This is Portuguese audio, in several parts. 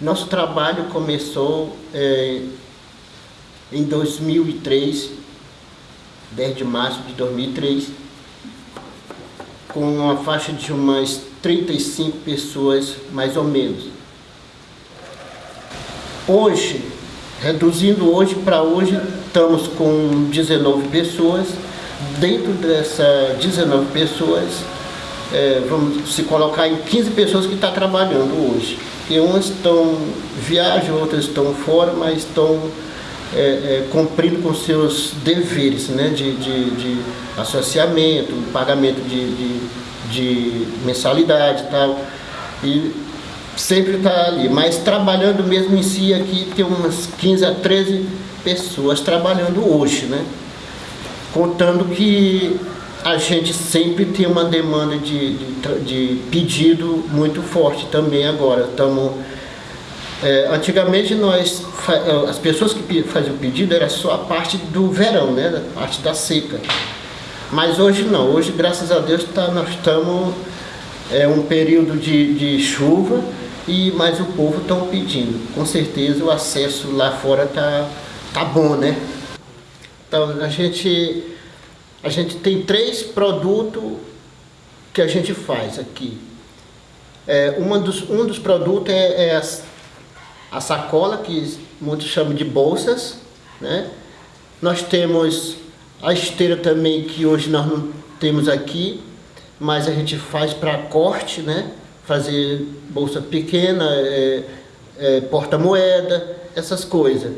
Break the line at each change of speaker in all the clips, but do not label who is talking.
Nosso trabalho começou é, em 2003, 10 de março de 2003, com uma faixa de umas 35 pessoas, mais ou menos. Hoje, reduzindo hoje para hoje, estamos com 19 pessoas. Dentro dessas 19 pessoas, é, vamos se colocar em 15 pessoas que estão tá trabalhando hoje. E umas estão viajam, outras estão fora, mas estão é, é, cumprindo com seus deveres né, de, de, de associamento, pagamento de, de, de mensalidade e tal. E sempre está ali, mas trabalhando mesmo em si aqui tem umas 15 a 13 pessoas trabalhando hoje, né? Contando que a gente sempre tem uma demanda de, de, de pedido muito forte também agora. Estamos é, antigamente nós, é, as pessoas que faziam pedido era só a parte do verão, né? a parte da seca. Mas hoje não, hoje graças a Deus tá, nós estamos é um período de, de chuva e mas o povo estão pedindo. Com certeza o acesso lá fora tá, tá bom, né? Então a gente, a gente tem três produtos que a gente faz aqui. É, uma dos, um dos produtos é, é as a sacola, que muitos chamam de bolsas, né? Nós temos a esteira também, que hoje nós não temos aqui, mas a gente faz para corte, né? Fazer bolsa pequena, é, é, porta-moeda, essas coisas.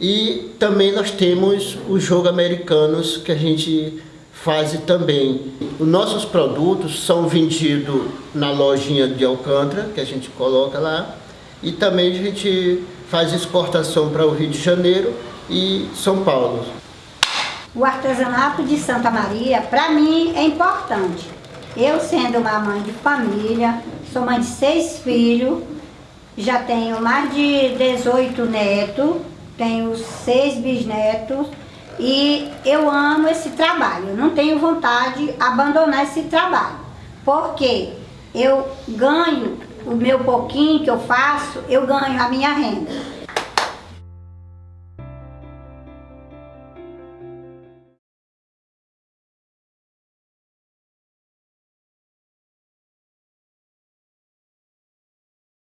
E também nós temos os jogos americanos que a gente faz também. Os nossos produtos são vendidos na lojinha de Alcântara, que a gente coloca lá, e também a gente faz exportação para o Rio de Janeiro e São Paulo.
O artesanato de Santa Maria, para mim, é importante. Eu sendo uma mãe de família, sou mãe de seis filhos, já tenho mais de 18 netos, tenho seis bisnetos e eu amo esse trabalho. Não tenho vontade de abandonar esse trabalho, porque eu ganho o meu pouquinho que eu faço, eu ganho a minha renda.